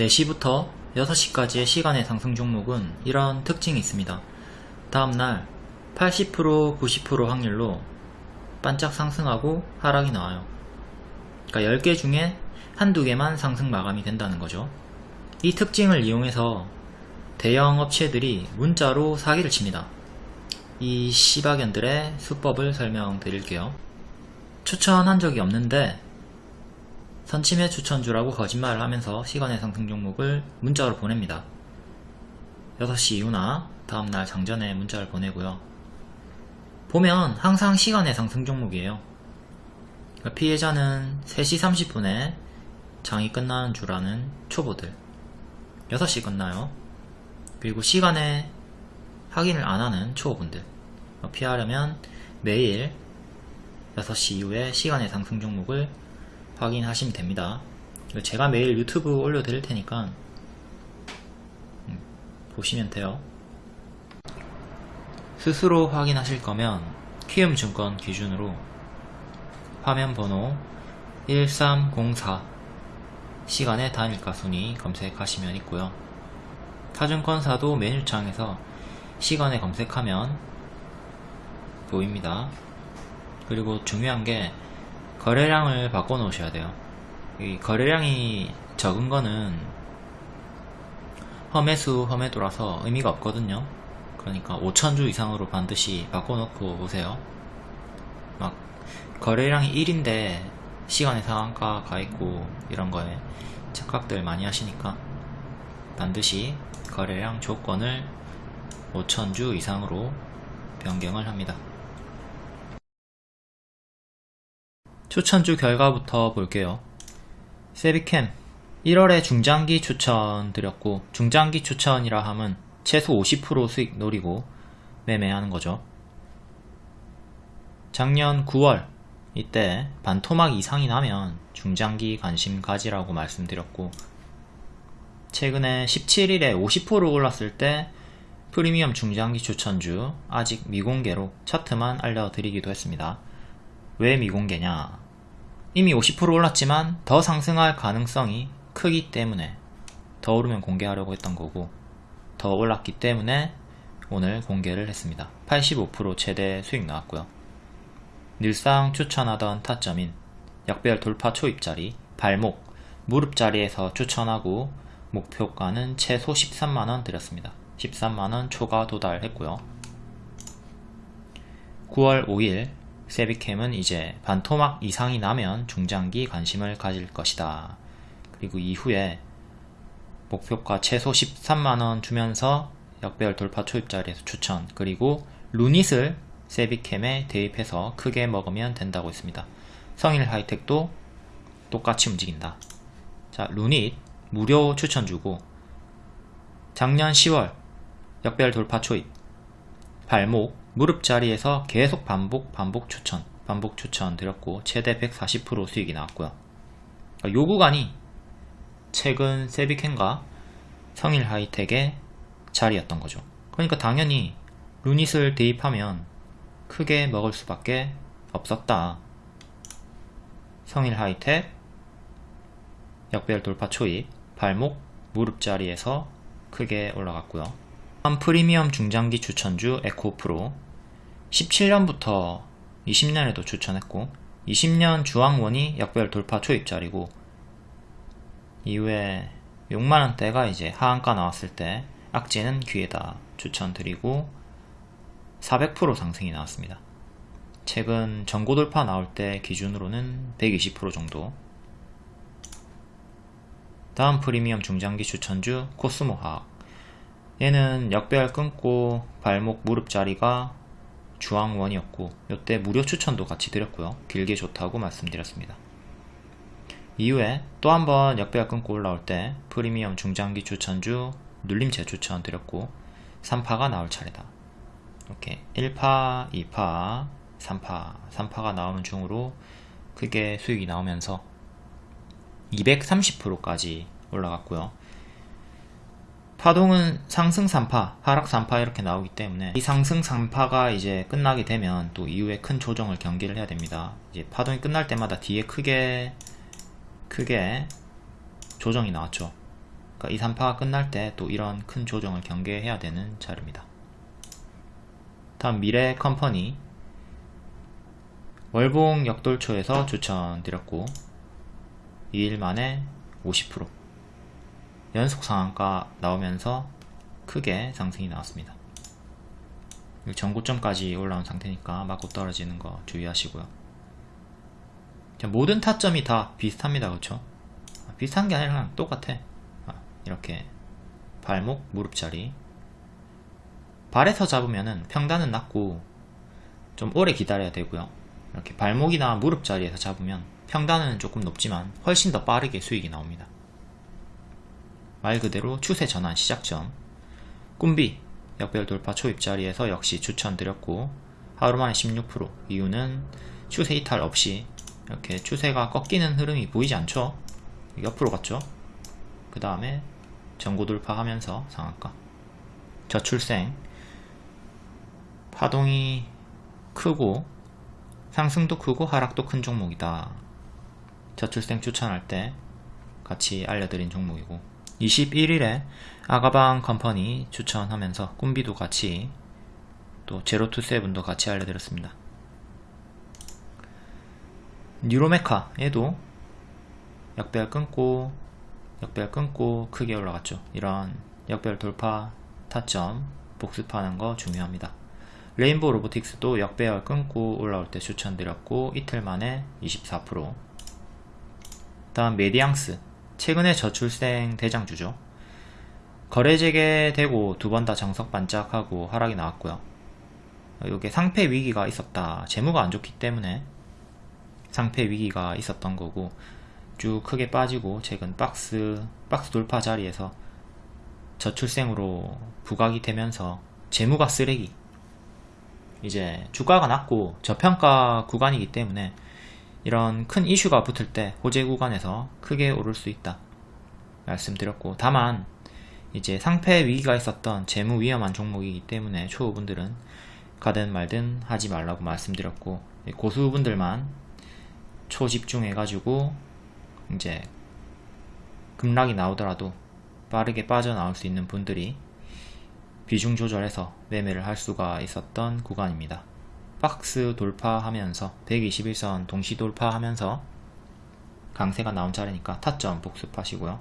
4시부터 6시까지의 시간의 상승 종목은 이런 특징이 있습니다. 다음날 80% 90% 확률로 반짝 상승하고 하락이 나와요. 그러니까 10개 중에 한두 개만 상승 마감이 된다는 거죠. 이 특징을 이용해서 대형 업체들이 문자로 사기를 칩니다. 이 시바견들의 수법을 설명드릴게요. 추천한 적이 없는데 선침해 추천주라고 거짓말을 하면서 시간의 상승 종목을 문자로 보냅니다. 6시 이후나 다음날 장전에 문자를 보내고요. 보면 항상 시간의 상승 종목이에요. 그러니까 피해자는 3시 30분에 장이 끝나는 줄 아는 초보들 6시 끝나요. 그리고 시간에 확인을 안하는 초보분들 피하려면 매일 6시 이후에 시간의 상승 종목을 확인하시면 됩니다. 제가 매일 유튜브 올려드릴 테니까 음, 보시면 돼요. 스스로 확인하실 거면 키움증권 기준으로 화면 번호 1304 시간의 단일가 순위 검색하시면 있고요. 타증권사도 메뉴창에서 시간에 검색하면 보입니다. 그리고 중요한 게 거래량을 바꿔 놓으셔야 돼요. 이 거래량이 적은 거는 험해수 험해도라서 의미가 없거든요. 그러니까 5천주 이상으로 반드시 바꿔 놓고 오세요. 막 거래량이 1인데 시간의 상한가 가 있고 이런 거에 착각들 많이 하시니까 반드시 거래량 조건을 5천주 이상으로 변경을 합니다. 추천주 결과부터 볼게요. 세비캠 1월에 중장기 추천 드렸고 중장기 추천이라 함은 최소 50% 수익 노리고 매매하는 거죠. 작년 9월 이때 반토막 이상이 나면 중장기 관심 가지라고 말씀드렸고 최근에 17일에 50% 올랐을 때 프리미엄 중장기 추천주 아직 미공개로 차트만 알려드리기도 했습니다. 왜 미공개냐? 이미 50% 올랐지만 더 상승할 가능성이 크기 때문에 더 오르면 공개하려고 했던 거고 더 올랐기 때문에 오늘 공개를 했습니다. 85% 최대 수익 나왔고요. 늘상 추천하던 타점인 약별 돌파 초입자리 발목 무릎 자리에서 추천하고 목표가는 최소 13만원 드렸습니다. 13만원 초과 도달했고요. 9월 5일 세비캠은 이제 반토막 이상이 나면 중장기 관심을 가질 것이다. 그리고 이후에 목표가 최소 13만원 주면서 역배열 돌파 초입 자리에서 추천 그리고 루닛을 세비캠에 대입해서 크게 먹으면 된다고 했습니다. 성일 하이텍도 똑같이 움직인다. 자 루닛 무료 추천 주고 작년 10월 역배열 돌파 초입 발목 무릎 자리에서 계속 반복 반복 추천 반복 추천 드렸고 최대 140% 수익이 나왔고요. 그러니까 요 구간이 최근 세비캔과 성일 하이텍의 자리였던 거죠. 그러니까 당연히 루닛을 대입하면 크게 먹을 수밖에 없었다. 성일 하이텍 역별 돌파 초입 발목 무릎 자리에서 크게 올라갔고요 프리미엄 중장기 추천주 에코프로. 17년부터 20년에도 추천했고 20년 주황원이 역별 돌파 초입자리고 이후에 6만원대가 이제 하한가 나왔을 때 악재는 기회다 추천드리고 400% 상승이 나왔습니다. 최근 전고 돌파 나올 때 기준으로는 120% 정도. 다음 프리미엄 중장기 추천주 코스모화학 얘는 역배열 끊고 발목 무릎 자리가 주황원이었고 이때 무료 추천도 같이 드렸고요. 길게 좋다고 말씀드렸습니다. 이후에 또 한번 역배열 끊고 올라올 때 프리미엄 중장기 추천주 눌림 재추천 드렸고 3파가 나올 차례다. 이렇게 1파, 2파, 3파, 3파가 나오는 중으로 크게 수익이 나오면서 230%까지 올라갔고요 파동은 상승 3파, 하락 3파 이렇게 나오기 때문에 이 상승 3파가 이제 끝나게 되면 또 이후에 큰 조정을 경기를 해야 됩니다. 이제 파동이 끝날 때마다 뒤에 크게 크게 조정이 나왔죠. 그러니까 2, 3파가 끝날 때 또 이런 큰 조정을 경계해야 되는 자리입니다. 다음 미래 컴퍼니 월봉 역돌초에서 추천드렸고 2일 만에 50% 연속 상한가 나오면서 크게 상승이 나왔습니다. 전고점까지 올라온 상태니까 맞고 떨어지는 거 주의하시고요. 모든 타점이 다 비슷합니다. 그렇죠? 비슷한 게 아니라 똑같아. 아, 이렇게 발목, 무릎 자리 발에서 잡으면은 평단은 낮고 좀 오래 기다려야 되고요. 이렇게 발목이나 무릎 자리에서 잡으면 평단은 조금 높지만 훨씬 더 빠르게 수익이 나옵니다. 말 그대로 추세 전환 시작점 꿈비 역별 돌파 초입 자리에서 역시 추천드렸고 하루만에 16% 이유는 추세 이탈 없이 이렇게 추세가 꺾이는 흐름이 보이지 않죠? 옆으로 갔죠? 그 다음에 전고 돌파하면서 상한가. 저출생. 파동이 크고 상승도 크고 하락도 큰 종목이다. 저출생 추천할 때 같이 알려드린 종목이고 21일에 아가방 컴퍼니 추천하면서 꿈비도 같이 또 제로투세븐도 같이 알려드렸습니다. 뉴로메카 얘도 역배열 끊고 역배열 끊고 크게 올라갔죠. 이런 역배열 돌파 타점 복습하는 거 중요합니다. 레인보우 로보틱스도 역배열 끊고 올라올 때 추천드렸고 이틀 만에 24% 다음 메디앙스 최근에 저출생 대장주죠. 거래 재개되고 두 번 다 정석 반짝하고 하락이 나왔고요. 이게 상패 위기가 있었다. 재무가 안 좋기 때문에 상패 위기가 있었던 거고 쭉 크게 빠지고 최근 박스 박스 돌파 자리에서 저출생으로 부각이 되면서 재무가 쓰레기 이제 주가가 낮고 저평가 구간이기 때문에 이런 큰 이슈가 붙을 때 호재 구간에서 크게 오를 수 있다 말씀드렸고 다만 이제 상패 위기가 있었던 재무 위험한 종목이기 때문에 초보분들은 가든 말든 하지 말라고 말씀드렸고 고수분들만 초집중해 가지고 이제 급락이 나오더라도 빠르게 빠져나올 수 있는 분들이 비중 조절해서 매매를 할 수가 있었던 구간입니다. 박스 돌파하면서 121선 동시 돌파하면서 강세가 나온 자리니까 타점 복습하시고요.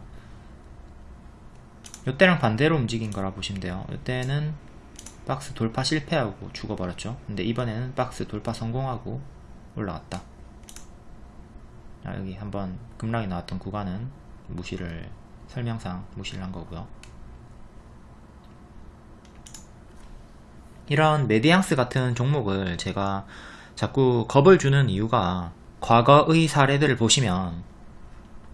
이때랑 반대로 움직인 거라 보시면 돼요. 이때는 박스 돌파 실패하고 죽어버렸죠. 근데 이번에는 박스 돌파 성공하고 올라왔다. 자, 여기 한번 급락이 나왔던 구간은 무시를 설명상 무시를 한 거고요 이런 메디앙스 같은 종목을 제가 자꾸 겁을 주는 이유가 과거의 사례들을 보시면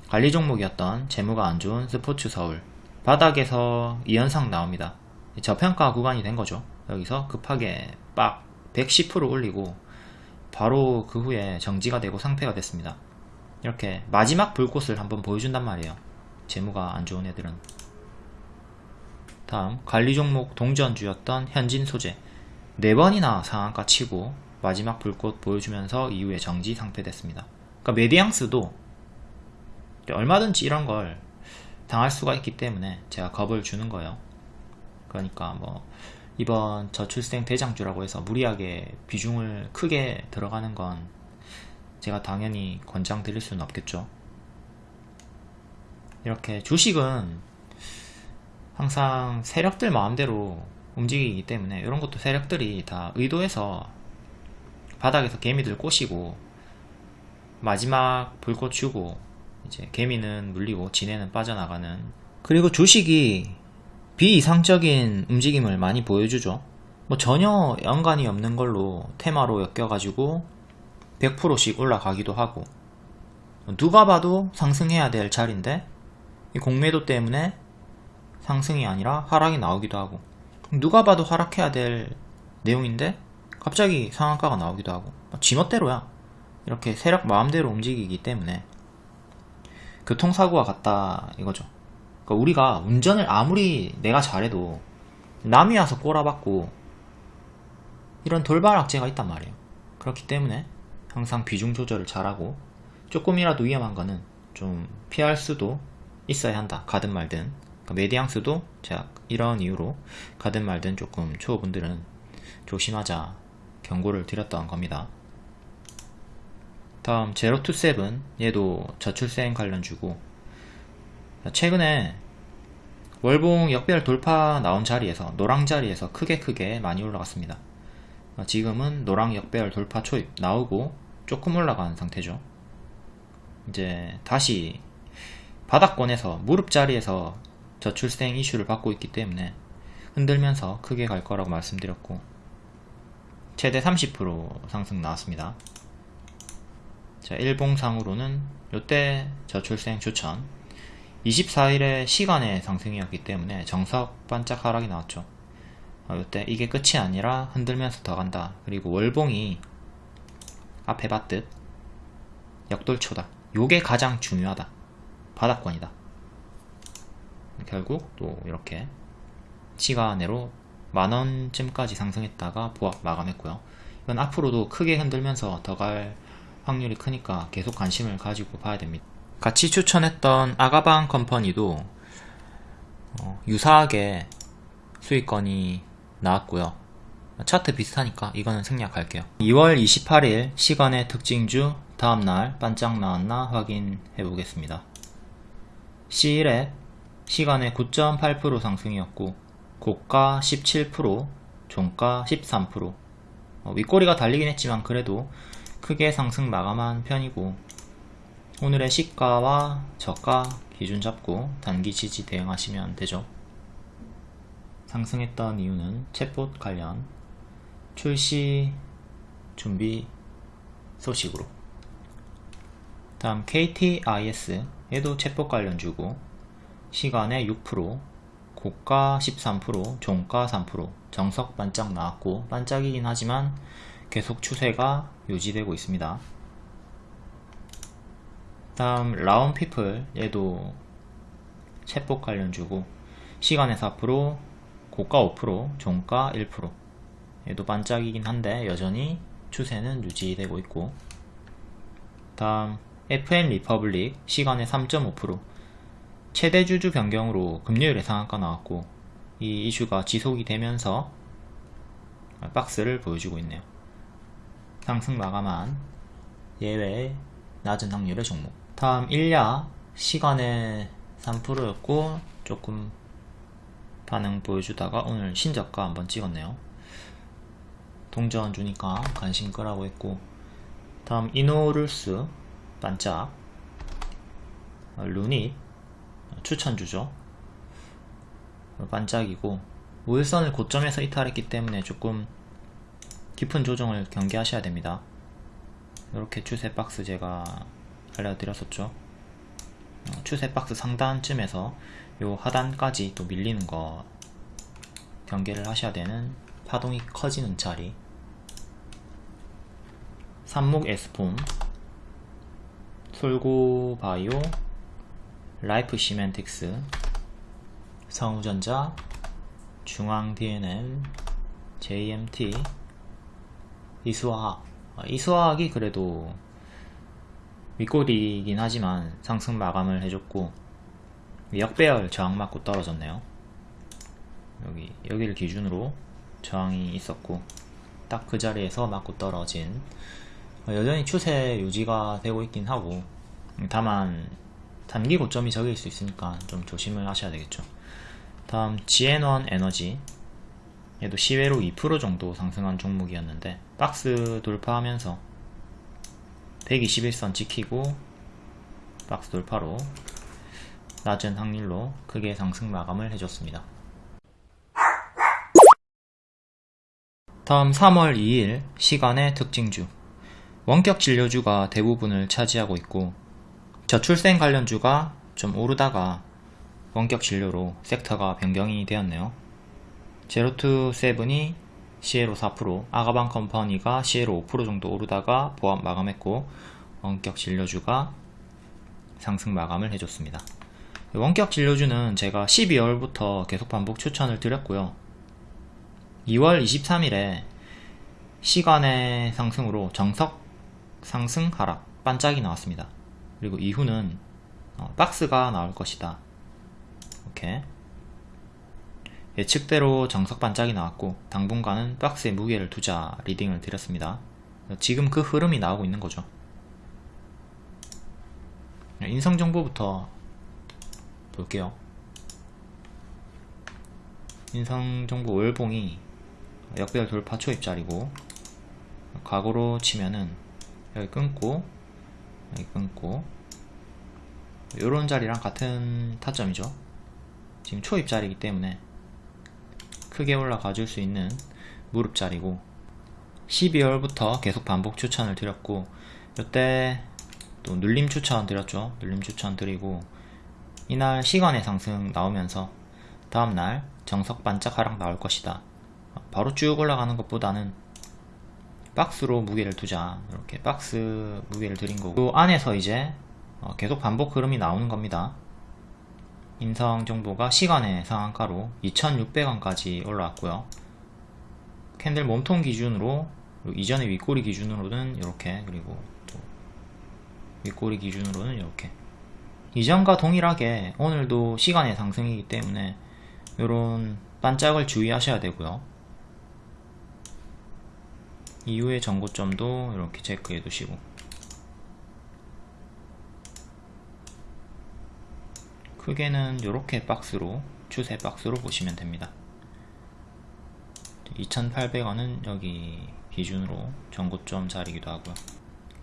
관리 종목이었던 재무가 안 좋은 스포츠 서울 바닥에서 이현상 나옵니다. 저평가 구간이 된 거죠. 여기서 급하게 빡 110% 올리고 바로 그 후에 정지가 되고 상패가 됐습니다. 이렇게 마지막 불꽃을 한번 보여준단 말이에요. 재무가 안 좋은 애들은 다음 관리 종목 동전주였던 현진 소재 4번이나 상한가 치고 마지막 불꽃 보여주면서 이후에 정지 상패됐습니다. 그러니까 메디앙스도 얼마든지 이런 걸 당할 수가 있기 때문에 제가 겁을 주는 거예요. 그러니까 뭐 이번 저출생 대장주라고 해서 무리하게 비중을 크게 들어가는 건 제가 당연히 권장 드릴 수는 없겠죠. 이렇게 주식은 항상 세력들 마음대로 움직이기 때문에 이런 것도 세력들이 다 의도해서 바닥에서 개미들 꼬시고 마지막 불꽃 주고 이제 개미는 물리고 지네는 빠져나가는 그리고 주식이 비이상적인 움직임을 많이 보여주죠. 뭐 전혀 연관이 없는 걸로 테마로 엮여가지고 100%씩 올라가기도 하고 누가 봐도 상승해야 될 자리인데 이 공매도 때문에 상승이 아니라 하락이 나오기도 하고 누가 봐도 하락해야 될 내용인데 갑자기 상한가가 나오기도 하고 지멋대로야. 이렇게 세력 마음대로 움직이기 때문에 교통사고가 같다 이거죠. 그러니까 우리가 운전을 아무리 내가 잘해도 남이 와서 꼬라박고 이런 돌발 악재가 있단 말이에요. 그렇기 때문에 항상 비중 조절을 잘하고 조금이라도 위험한 거는 좀 피할 수도 있어야 한다. 가든 말든 메디앙스도 제가 이런 이유로 가든 말든 조금 초보분들은 조심하자 경고를 드렸던 겁니다. 다음 제로투세븐 얘도 저출생 관련주고 최근에 월봉 역배열 돌파 나온 자리에서 노랑 자리에서 크게 크게 많이 올라갔습니다. 지금은 노랑 역별 돌파 초입 나오고 조금 올라간 상태죠. 이제 다시 바닥권에서 무릎 자리에서 저출생 이슈를 받고 있기 때문에 흔들면서 크게 갈 거라고 말씀드렸고 최대 30% 상승 나왔습니다. 자, 일봉상으로는 요때 저출생 추천 24일의 시간의 상승이었기 때문에 정석 반짝 하락이 나왔죠. 어, 요때 이게 끝이 아니라 흔들면서 더 간다. 그리고 월봉이 앞에 봤듯 역돌초다. 요게 가장 중요하다. 바닥권이다. 결국 또 이렇게 시간으로 만원쯤까지 상승했다가 보합 마감했고요. 이건 앞으로도 크게 흔들면서 더 갈 확률이 크니까 계속 관심을 가지고 봐야 됩니다. 같이 추천했던 아가방 컴퍼니도 어, 유사하게 수익권이 나왔고요. 차트 비슷하니까 이거는 생략할게요. 2월 28일 시간의 특징주 다음날 반짝 나왔나 확인해 보겠습니다. C일에 시간의 9.8% 상승이었고 고가 17%, 종가 13% 어, 윗꼬리가 달리긴 했지만 그래도 크게 상승 마감한 편이고 오늘의 시가와 저가 기준 잡고 단기 지지 대응하시면 되죠. 상승했던 이유는 챗봇 관련 출시 준비 소식으로 다음 KTIS 얘도 챗봇 관련 주고 시간에 6% 고가 13% 종가 3% 정석 반짝 나왔고 반짝이긴 하지만 계속 추세가 유지되고 있습니다. 다음 라온피플 얘도 챗봇 관련주고 시간외 4% 고가 5% 종가 1% 얘도 반짝이긴 한데 여전히 추세는 유지되고 있고 다음 FN 리퍼블릭 시간외 3.5% 최대 주주 변경으로 금요일에 상한가 나왔고 이 이슈가 지속이 되면서 박스를 보여주고 있네요. 상승 마감한 예외 낮은 확률의 종목 다음 일야 시간에 3%였고 조금 반응 보여주다가 오늘 신저가 한번 찍었네요. 동전 주니까 관심 끄라고 했고 다음 이노룰스 반짝 루닛 추천주죠. 반짝이고 우일선을 고점에서 이탈했기 때문에 조금 깊은 조정을 경계하셔야 됩니다. 이렇게 추세 박스 제가 알려드렸었죠. 어, 추세 박스 상단쯤에서 요 하단까지 또 밀리는 거 경계를 하셔야 되는 파동이 커지는 자리. 삼목 에스폼. 솔고바이오 라이프 시맨틱스 성우전자 중앙 DNM JMT 이수화학. 아, 이수화학이 그래도 윗꼬리긴 하지만 상승 마감을 해줬고 역배열 저항 맞고 떨어졌네요. 여기 여기를 기준으로 저항이 있었고 딱 그 자리에서 맞고 떨어진 여전히 추세 유지가 되고 있긴 하고 다만 단기 고점이 적일 수 있으니까 좀 조심을 하셔야 되겠죠 다음 GN1 에너지 얘도 시외로 2% 정도 상승한 종목이었는데 박스 돌파하면서 121선 지키고 박스 돌파로 낮은 확률로 크게 상승 마감을 해줬습니다. 다음 3월 2일 시간외 특징주 원격 진료주가 대부분을 차지하고 있고 저출생 관련주가 좀 오르다가 원격 진료로 섹터가 변경이 되었네요. 제로투 세븐이 시외로 4%, 아가방 컴퍼니가 시외로 5% 정도 오르다가 보합 마감했고 원격 진료주가 상승 마감을 해줬습니다. 원격 진료주는 제가 12월부터 계속 반복 추천을 드렸고요. 2월 23일에 시간의 상승으로 정석 상승 하락 반짝이 나왔습니다. 그리고 이후는 어, 박스가 나올 것이다. 이렇게 예측대로 정석 반짝이 나왔고 당분간은 박스에 무게를 두자 리딩을 드렸습니다. 지금 그 흐름이 나오고 있는 거죠. 인성 정보부터 볼게요. 인성 정보 월봉이 역별 돌파 초입자리고 과거로 치면은 여기 끊고 끊고. 요런 자리랑 같은 타점이죠. 지금 초입 자리이기 때문에 크게 올라가 줄 수 있는 무릎 자리고 12월부터 계속 반복 추천을 드렸고 이때 또 눌림 추천 드렸죠. 눌림 추천 드리고 이날 시간의 상승 나오면서 다음날 정석 반짝 하락 나올 것이다. 바로 쭉 올라가는 것보다는 박스로 무게를 두자. 이렇게 박스 무게를 드린 거고. 그 안에서 이제 어, 계속 반복 흐름이 나오는 겁니다. 인성 정보가 시간의 상한가로 2600원까지 올라왔고요. 캔들 몸통 기준으로 이전의 윗꼬리 기준으로는 이렇게 그리고 또 윗꼬리 기준으로는 이렇게. 이전과 동일하게 오늘도 시간의 상승이기 때문에 이런 반짝을 주의하셔야 되고요 이후의 전고점도 이렇게 체크해 두시고. 크게는 이렇게 박스로 추세 박스로 보시면 됩니다. 2800원은 여기 기준으로 전고점 자리기도 하고요.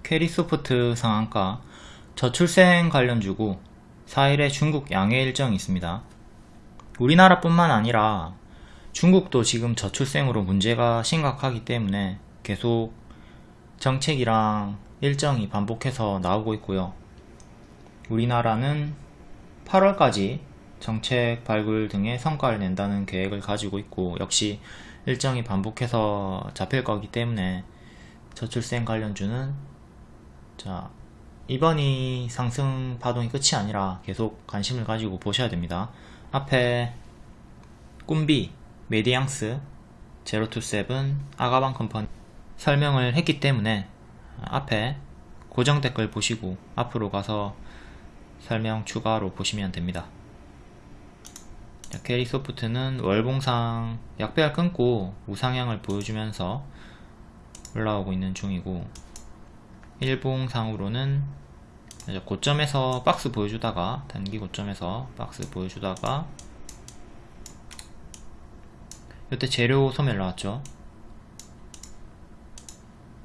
캐리소프트 상한가 저출생 관련주고 4일에 중국 양해 일정이 있습니다. 우리나라뿐만 아니라 중국도 지금 저출생으로 문제가 심각하기 때문에 계속 정책이랑 일정이 반복해서 나오고 있고요. 우리나라는 8월까지 정책 발굴 등의 성과를 낸다는 계획을 가지고 있고 역시 일정이 반복해서 잡힐 거기 때문에 저출생 관련주는 자 이번이 상승 파동이 끝이 아니라 계속 관심을 가지고 보셔야 됩니다. 앞에 꿈비, 메디앙스, 제로투세븐, 아가방 컴퍼니 설명을 했기 때문에 앞에 고정 댓글 보시고 앞으로 가서 설명 추가로 보시면 됩니다. 캐리 소프트는 월봉상 역배열 끊고 우상향을 보여주면서 올라오고 있는 중이고 일봉상으로는 고점에서 박스 보여주다가 단기 고점에서 박스 보여주다가 이때 재료 소멸 나왔죠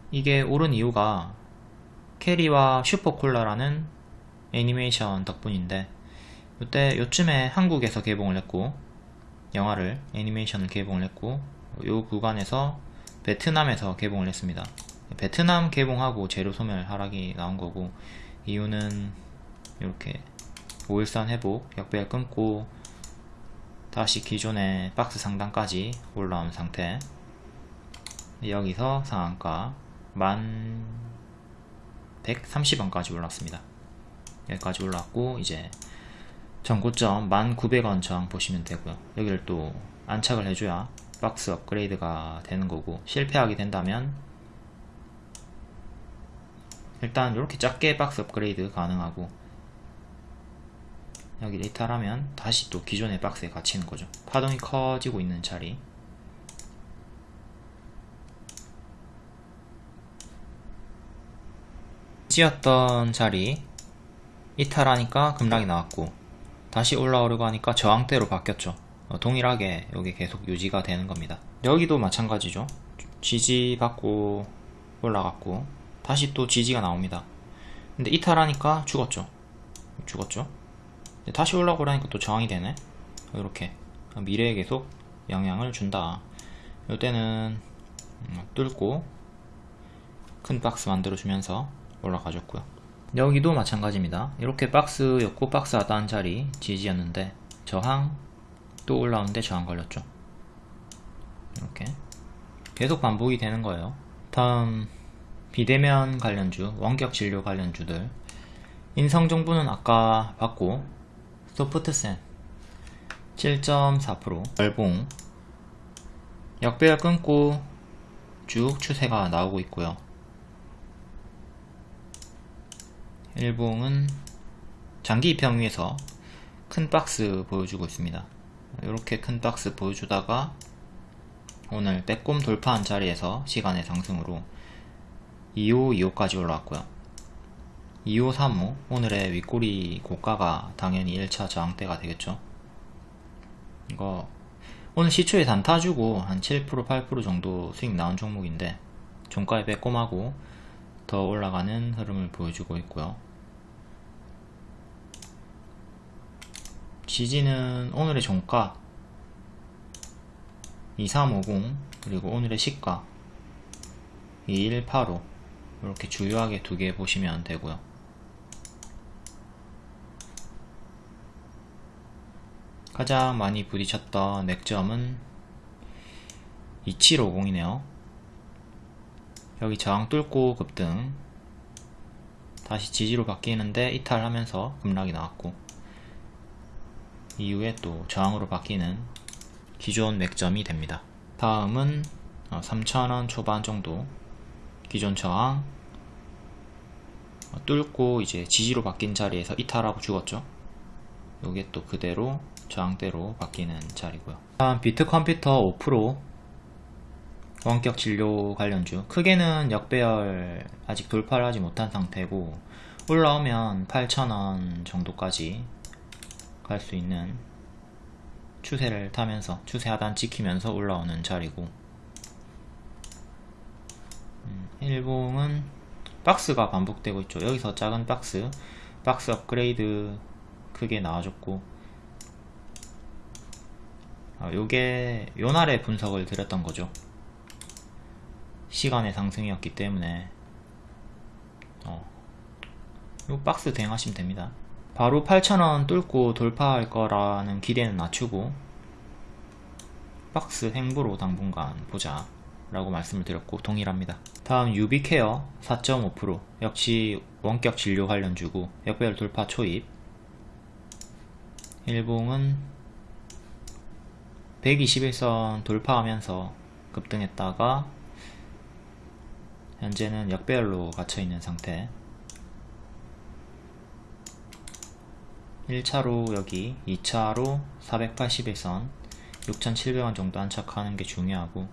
이게 오른 이유가 캐리와 슈퍼콜라라는 애니메이션 덕분인데 이때 요쯤에 한국에서 개봉을 했고 영화를 애니메이션을 개봉을 했고 요 구간에서 베트남에서 개봉을 했습니다. 베트남 개봉하고 재료 소멸 하락이 나온 거고 이유는 이렇게 5일선 회복 역배열 끊고 다시 기존의 박스 상단까지 올라온 상태. 여기서 상한가 1130원까지 올랐습니다. 여기까지 올랐고 이제 전고점 1900원 저항 보시면 되고요. 여기를 또 안착을 해줘야 박스 업그레이드가 되는 거고 실패하게 된다면 일단 이렇게 작게 박스 업그레이드 가능하고 여기 이탈하면 다시 또 기존의 박스에 갇히는 거죠. 파동이 커지고 있는 자리 찌었던 자리 이탈하니까 급락이 나왔고 다시 올라오려고 하니까 저항대로 바뀌었죠. 어, 동일하게 여기 계속 유지가 되는 겁니다. 여기도 마찬가지죠. 지지 받고 올라갔고 다시 또 지지가 나옵니다. 근데 이탈하니까 죽었죠. 죽었죠. 다시 올라오라니까 또 저항이 되네. 이렇게 미래에 계속 영향을 준다. 이때는 음, 뚫고 큰 박스 만들어 주면서 올라가줬고요. 여기도 마찬가지입니다. 이렇게 박스였고 박스 하단 자리 지지였는데 저항 또 올라오는데 저항 걸렸죠. 이렇게 계속 반복이 되는 거예요. 다음 비대면 관련주 원격 진료 관련주들. 인성 정보는 아까 봤고 소프트센 7.4% 열봉. 역배열 끊고 쭉 추세가 나오고 있고요 일봉은 장기 입형 위에서 큰 박스 보여주고 있습니다 이렇게 큰 박스 보여주다가 오늘 빼꼼 돌파한 자리에서 시간의 상승으로 2호, 2호까지 올라왔고요. 2호, 3호 오늘의 윗꼬리 고가가 당연히 1차 저항대가 되겠죠. 이거 오늘 시초에 단타 주고 한 7% 8% 정도 수익 나온 종목인데 종가에 빼꼼하고 더 올라가는 흐름을 보여주고 있고요. 지지는 오늘의 종가 2350 그리고 오늘의 시가 2185 이렇게 주요하게 두 개 보시면 되고요. 가장 많이 부딪혔던 맥점은 2750이네요. 여기 저항 뚫고 급등 다시 지지로 바뀌는데 이탈하면서 급락이 나왔고 이후에 또 저항으로 바뀌는 기존 맥점이 됩니다. 다음은 3,000원 어, 초반 정도 기존 저항 어, 뚫고 이제 지지로 바뀐 자리에서 이탈하고 죽었죠. 요게 또 그대로 저항대로 바뀌는 자리고요. 다음 비트컴퓨터 5% 원격 진료 관련주 크게는 역배열 아직 돌파를 하지 못한 상태고 올라오면 8,000원 정도까지 갈 수 있는 추세를 타면서 추세 하단 지키면서 올라오는 자리고. 음, 일봉은 박스가 반복되고 있죠. 여기서 작은 박스 박스 업그레이드 크게 나와줬고. 아, 요게 요날의 분석을 드렸던 거죠. 시간의 상승이었기 때문에. 어, 요 박스 대응하시면 됩니다 바로 8,000원 뚫고 돌파할 거라는 기대는 낮추고 박스 행보로 당분간 보자 라고 말씀을 드렸고 동일합니다. 다음 유비케어 4.5% 역시 원격 진료 관련주고 역배열 돌파 초입. 일봉은 121선 돌파하면서 급등했다가 현재는 역배열로 갇혀있는 상태 1차로 여기 2차로 481선 6,700원 정도 안착하는 게 중요하고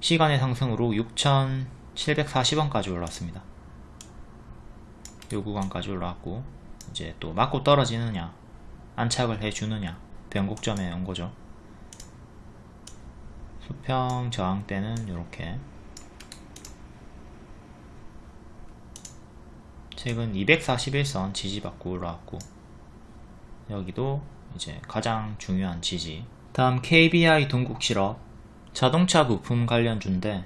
시간의 상승으로 6,740원까지 올랐습니다. 요 구간까지 올라왔고 이제 또 맞고 떨어지느냐 안착을 해주느냐 변곡점에 온 거죠. 수평 저항 때는 이렇게. 최근 241선 지지받고 올라왔고 여기도 이제 가장 중요한 지지. 다음 KBI 동국실업. 자동차 부품 관련주인데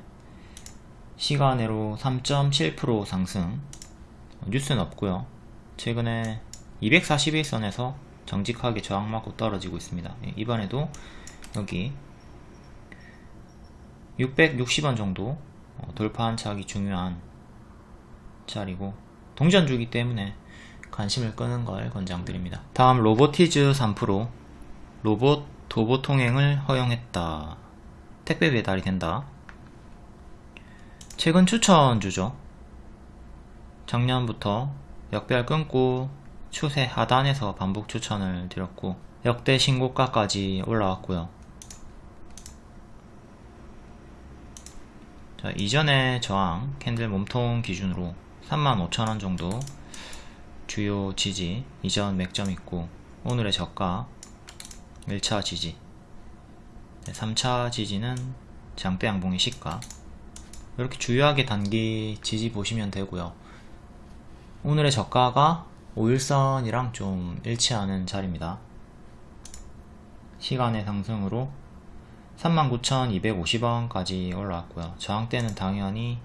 시간으로 3.7% 상승. 뉴스는 없고요. 최근에 241선에서 정직하게 저항맞고 떨어지고 있습니다. 예, 이번에도 여기 660원 정도 어, 돌파한 차기 중요한 자리고 동전주기 때문에 관심을 끄는 걸 권장드립니다. 다음 로보티즈 3% 로봇 도보 통행을 허용했다. 택배 배달이 된다. 최근 추천주죠. 작년부터 역별 끊고 추세 하단에서 반복 추천을 드렸고 역대 신고가까지 올라왔고요. 자, 이전의 저항 캔들 몸통 기준으로 35,000원 정도 주요 지지. 이전 맥점 있고 오늘의 저가 1차 지지. 3차 지지는 장대 양봉의 시가. 이렇게 주요하게 단기 지지 보시면 되고요. 오늘의 저가가 5일선이랑 좀 일치하는 자리입니다. 시간의 상승으로 39,250원까지 올라왔고요. 저항대는 당연히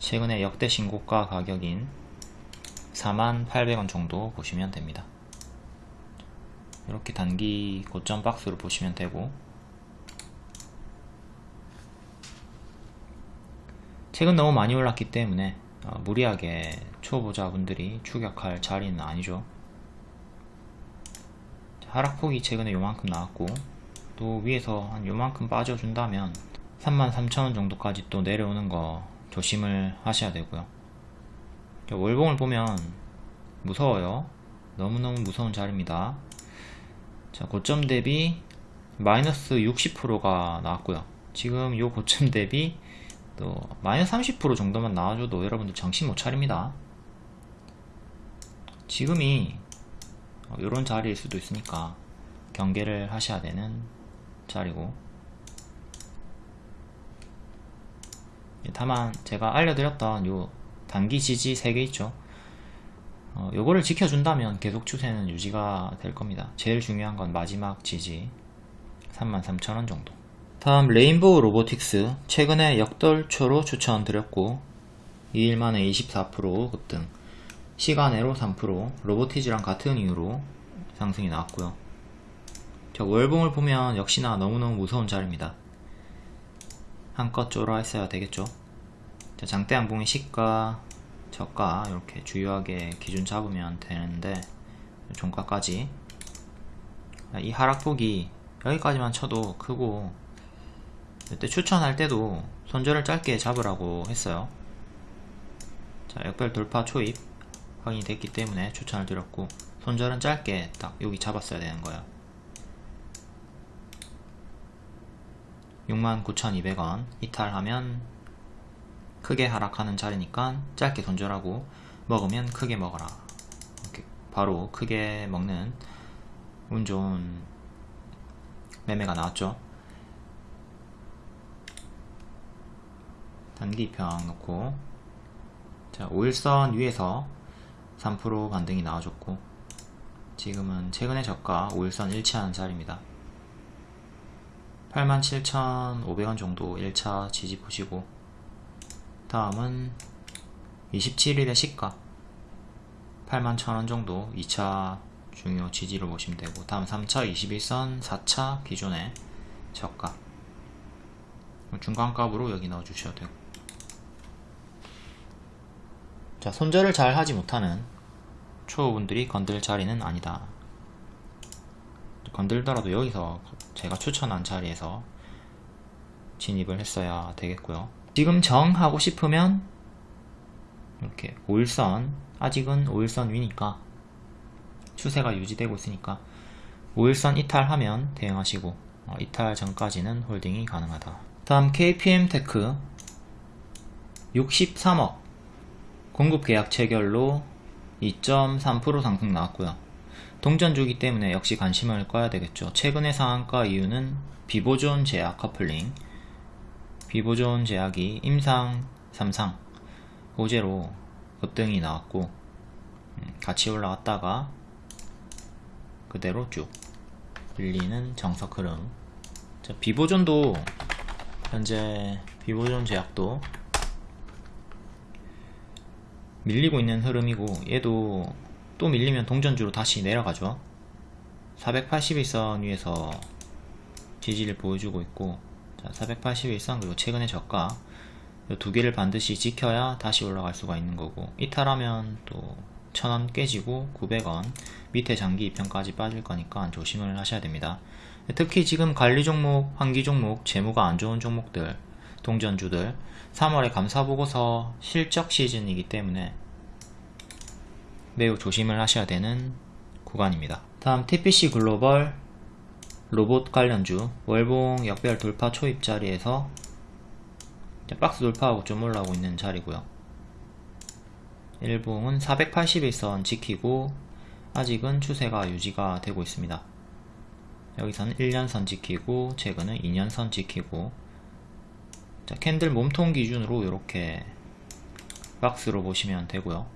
최근에 역대 신고가 가격인 4800원 정도 보시면 됩니다. 이렇게 단기 고점 박스로 보시면 되고 최근 너무 많이 올랐기 때문에 어, 무리하게 초보자분들이 추격할 자리는 아니죠. 하락폭이 최근에 요만큼 나왔고 또 위에서 한 요만큼 빠져준다면 33,000원 정도까지 또 내려오는 거 조심을 하셔야 되고요 월봉을 보면 무서워요. 너무너무 무서운 자리입니다. 자 고점 대비 마이너스 60%가 나왔고요. 지금 요 고점 대비 또 마이너스 30% 정도만 나와줘도 여러분들 정신 못 차립니다. 지금이 이런 자리일 수도 있으니까 경계를 하셔야 되는 자리고. 예, 다만 제가 알려드렸던 요 단기 지지 3개 있죠. 어, 요거를 지켜준다면 계속 추세는 유지가 될 겁니다. 제일 중요한 건 마지막 지지. 33,000원 정도. 다음 레인보우 로보틱스. 최근에 역돌초로 추천드렸고 2일 만에 24% 급등. 시간외로 3% 로보티즈랑 같은 이유로 상승이 나왔고요. 자 월봉을 보면 역시나 너무너무 무서운 자리입니다. 한껏 쫄아 했어야 되겠죠 자, 장대 양봉의 시가 저가 이렇게 주요하게 기준 잡으면 되는데 종가까지. 이 하락폭이 여기까지만 쳐도 크고 이때 추천할 때도 손절을 짧게 잡으라고 했어요. 자 역별 돌파 초입 확인이 됐기 때문에 추천을 드렸고 손절은 짧게 딱 여기 잡았어야 되는 거예요. 69,200원. 이탈하면 크게 하락하는 자리니까 짧게 손절하고 먹으면 크게 먹어라. 이렇게 바로 크게 먹는 운 좋은 매매가 나왔죠. 단기 평 놓고. 자 5일선 위에서 3% 반등이 나와줬고 지금은 최근의 저가 5일선 일치하는 자리입니다. 87,500원 정도 1차 지지 보시고 다음은 27일의 시가. 81,000원 정도 2차 중요 지지를 보시면 되고 다음 3차 21선 4차 기존의 저가. 중간값으로 여기 넣어 주셔도 되고. 자 손절을 잘 하지 못하는 초보분들이 건들 자리는 아니다. 건들더라도 여기서 제가 추천한 자리에서 진입을 했어야 되겠고요 지금 정하고 싶으면 이렇게 5일선 아직은 5일선 위니까 추세가 유지되고 있으니까 5일선 이탈하면 대응하시고 어, 이탈 전까지는 홀딩이 가능하다. 다음 KPM테크. 63억. 공급 계약 체결로 2.3% 상승 나왔고요. 동전주기 때문에 역시 관심을 꺼야 되겠죠. 최근의 상한가 이유는 비보존 제약 커플링 비보존 제약이 임상 3상 호재로 급등이 나왔고 음, 같이 올라갔다가 그대로 쭉 밀리는 정석 흐름. 자, 비보존도 현재 비보존 제약도 밀리고 있는 흐름이고 얘도 또 밀리면 동전주로 다시 내려가죠. 481선 위에서 지지를 보여주고 있고 자, 481선 그리고 최근의 저가 두 개를 반드시 지켜야 다시 올라갈 수가 있는 거고 이탈하면 또 1000원 깨지고 900원 밑에 장기 2편까지 빠질 거니까 조심을 하셔야 됩니다. 특히 지금 관리 종목, 환기 종목, 재무가 안 좋은 종목들 동전주들 3월에 감사보고서 실적 시즌이기 때문에 매우 조심을 하셔야 되는 구간입니다. 다음 TPC 글로벌 로봇 관련주 월봉 역별 돌파 초입 자리에서 박스 돌파하고 좀 올라오고 있는 자리고요. 일봉은 481선 지키고 아직은 추세가 유지가 되고 있습니다. 여기서는 1년선 지키고 최근은 2년선 지키고 자 캔들 몸통 기준으로 이렇게 박스로 보시면 되고요.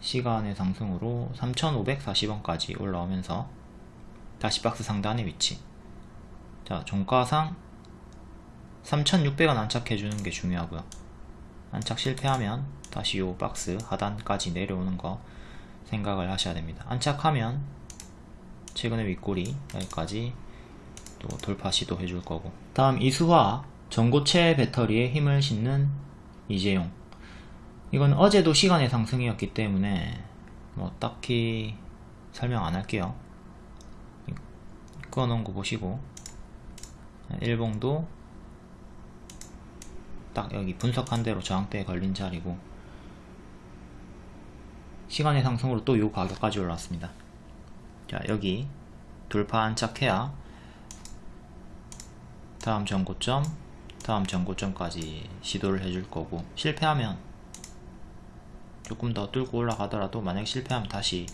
시간의 상승으로 3540원까지 올라오면서 다시 박스 상단의 위치. 자 종가상 3600원 안착해주는 게 중요하고요. 안착 실패하면 다시 요 박스 하단까지 내려오는 거 생각을 하셔야 됩니다. 안착하면 최근의 윗꼬리 여기까지 또 돌파 시도 해줄 거고. 다음 이수화 전고체 배터리에 힘을 싣는 이재용. 이건 어제도 시간의 상승이었기 때문에 뭐 딱히 설명 안 할게요 꺼놓은 거 보시고 일봉도 딱 여기 분석한 대로 저항대에 걸린 자리고 시간의 상승으로 또 요 가격까지 올라왔습니다. 자 여기 돌파 안착해야 다음 전고점 다음 전고점까지 시도를 해줄 거고 실패하면 조금 더 뚫고 올라가더라도 만약 실패하면 다시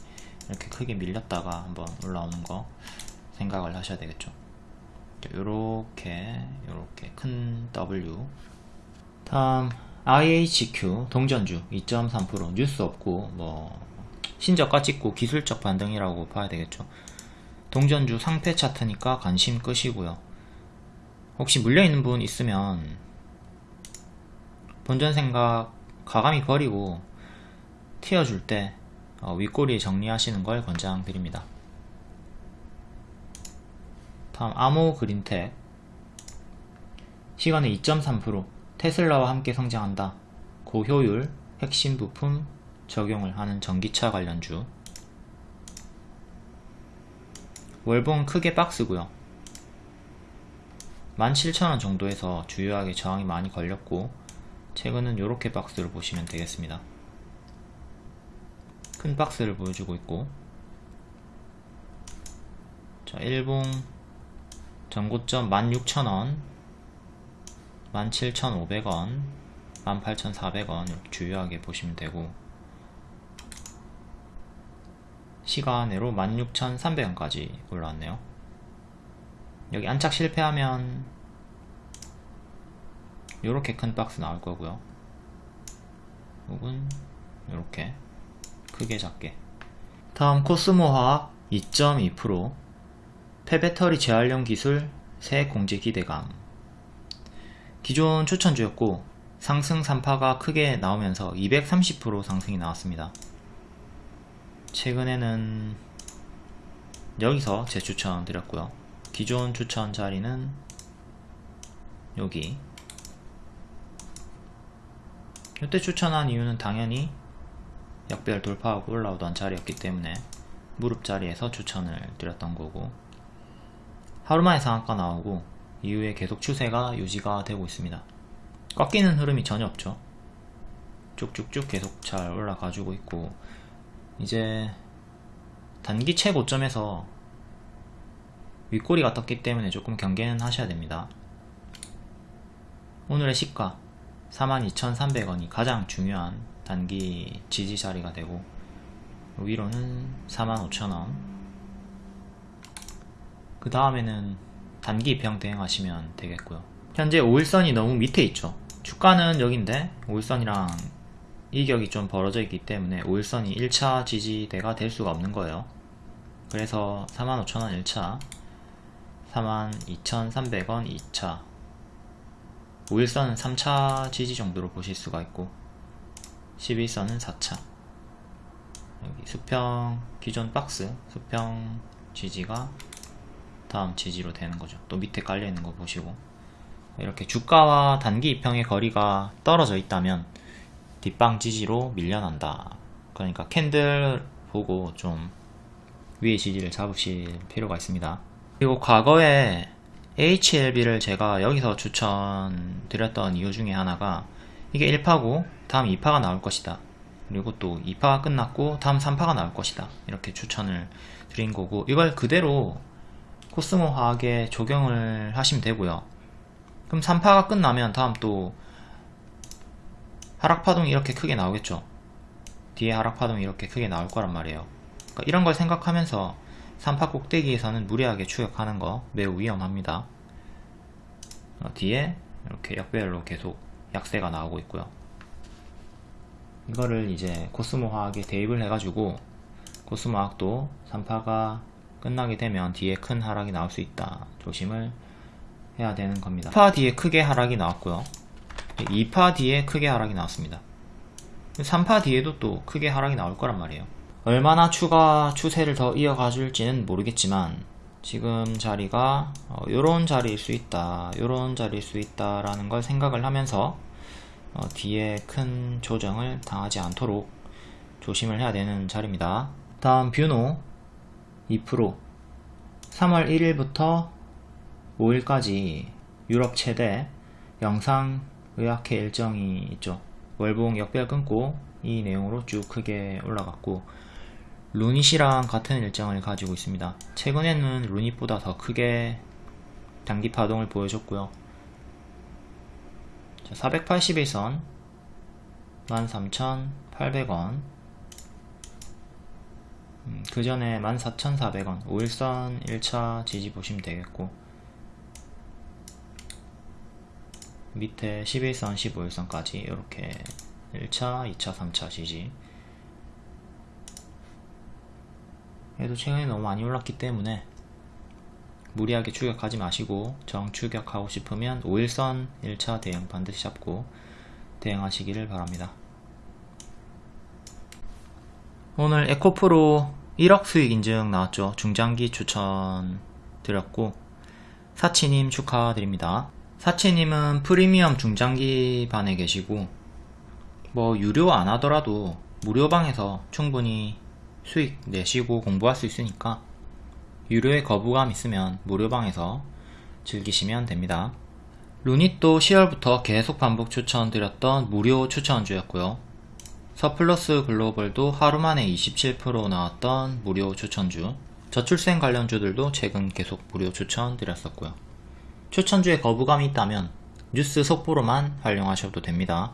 이렇게 크게 밀렸다가 한번 올라오는 거 생각을 하셔야 되겠죠. 요렇게 요렇게 큰 W. 다음 IHQ 동전주 2.3% 뉴스 없고 뭐 신저가 찍고 기술적 반등이라고 봐야 되겠죠. 동전주 상패 차트니까 관심 끄시고요. 혹시 물려있는 분 있으면 본전 생각 가감히 버리고 튀어줄 때 어, 윗꼬리 정리하시는 걸 권장드립니다 다음 아모 그린텍 시간은 2.3% 테슬라와 함께 성장한다. 고효율 핵심 부품 적용을 하는 전기차 관련주. 월봉은 크게 박스고요. 17,000원 정도에서 주요하게 저항이 많이 걸렸고 최근은 이렇게 박스를 보시면 되겠습니다. 큰 박스를 보여주고 있고. 자 일봉 전고점 16,000원 17,500원 18,400원 이렇게 주요하게 보시면 되고 시간으로 16,300원까지 올라왔네요. 여기 안착 실패하면 이렇게 큰 박스 나올 거고요. 혹은 이렇게 크게 작게. 다음 코스모화학 2.2% 폐배터리 재활용 기술 새 공제 기 대감. 기존 추천주였고 상승 3파가 크게 나오면서 230% 상승이 나왔습니다. 최근에는 여기서 재추천 드렸고요. 기존 추천 자리는 여기. 이때 추천한 이유는 당연히 역별 돌파하고 올라오던 자리였기 때문에 무릎 자리에서 추천을 드렸던 거고 하루만에 상한가 나오고 이후에 계속 추세가 유지가 되고 있습니다. 꺾이는 흐름이 전혀 없죠. 쭉쭉쭉 계속 잘 올라가지고 있고 이제 단기 최고점에서 윗꼬리가 떴기 때문에 조금 경계는 하셔야 됩니다. 오늘의 시가 42,300원이 가장 중요한 단기 지지 자리가 되고 위로는 45,000원 그 다음에는 단기 입형 대응하시면 되겠고요. 현재 5일선이 너무 밑에 있죠. 주가는 여긴데 5일선이랑 이격이 좀 벌어져 있기 때문에 5일선이 1차 지지대가 될 수가 없는 거예요. 그래서 45,000원 1차 42,300원 2차. 5일선은 3차 지지 정도로 보실 수가 있고 11선은 4차. 여기 수평 기존 박스 수평 지지가 다음 지지로 되는 거죠. 또 밑에 깔려 있는 거 보시고. 이렇게 주가와 단기 입형의 거리가 떨어져 있다면 뒷방 지지로 밀려난다. 그러니까 캔들 보고 좀 위의 지지를 잡으실 필요가 있습니다. 그리고 과거에 HLB를 제가 여기서 추천드렸던 이유 중에 하나가 이게 1파고 다음 2파가 나올 것이다. 그리고 또 2파가 끝났고 다음 3파가 나올 것이다. 이렇게 추천을 드린 거고 이걸 그대로 코스모 화학에 적용을 하시면 되고요. 그럼 3파가 끝나면 다음 또 하락파동이 이렇게 크게 나오겠죠? 뒤에 하락파동이 이렇게 크게 나올 거란 말이에요. 그러니까 이런 걸 생각하면서 3파 꼭대기에서는 무리하게 추격하는 거 매우 위험합니다. 어, 뒤에 이렇게 역배열로 계속 약세가 나오고 있고요. 이거를 이제 코스모 화학에 대입을 해가지고 코스모 화학도 3파가 끝나게 되면 뒤에 큰 하락이 나올 수 있다. 조심을 해야 되는 겁니다. 3파 뒤에 크게 하락이 나왔고요. 2파 뒤에 크게 하락이 나왔습니다. 3파 뒤에도 또 크게 하락이 나올 거란 말이에요. 얼마나 추가 추세를 더 이어가 줄지는 모르겠지만 지금 자리가 어, 요런 자리일 수 있다 요런 자리일 수 있다 라는 걸 생각을 하면서 어, 뒤에 큰 조정을 당하지 않도록 조심을 해야 되는 자리입니다. 다음 뷰노 2% 3월 1일부터 5일까지 유럽 최대 영상 의학회 일정이 있죠 월봉 역별 끊고 이 내용으로 쭉 크게 올라갔고 루닛이랑 같은 일정을 가지고 있습니다. 최근에는 루닛보다 더 크게 단기 파동을 보여줬고요. 481선 13,800원 음, 그 전에 14,400원. 5일선 1차 지지 보시면 되겠고. 밑에 11선 15일선까지 이렇게 1차 2차 3차 지지. 그래도 최근에 너무 많이 올랐기 때문에 무리하게 추격하지 마시고 정 추격하고 싶으면 5일선 1차 대응 반드시 잡고 대응하시기를 바랍니다. 오늘 에코프로 1억 수익 인증 나왔죠. 중장기 추천 드렸고 사치님 축하드립니다. 사치님은 프리미엄 중장기 반에 계시고 뭐 유료 안 하더라도 무료방에서 충분히 수익 내시고 공부할 수 있으니까 유료에 거부감 있으면 무료방에서 즐기시면 됩니다. 루닛도 10월부터 계속 반복 추천드렸던 무료 추천주였고요. 서플러스 글로벌도 하루 만에 27% 나왔던 무료 추천주 저출생 관련주들도 최근 계속 무료 추천 드렸었고요. 추천주에 거부감이 있다면 뉴스 속보로만 활용하셔도 됩니다.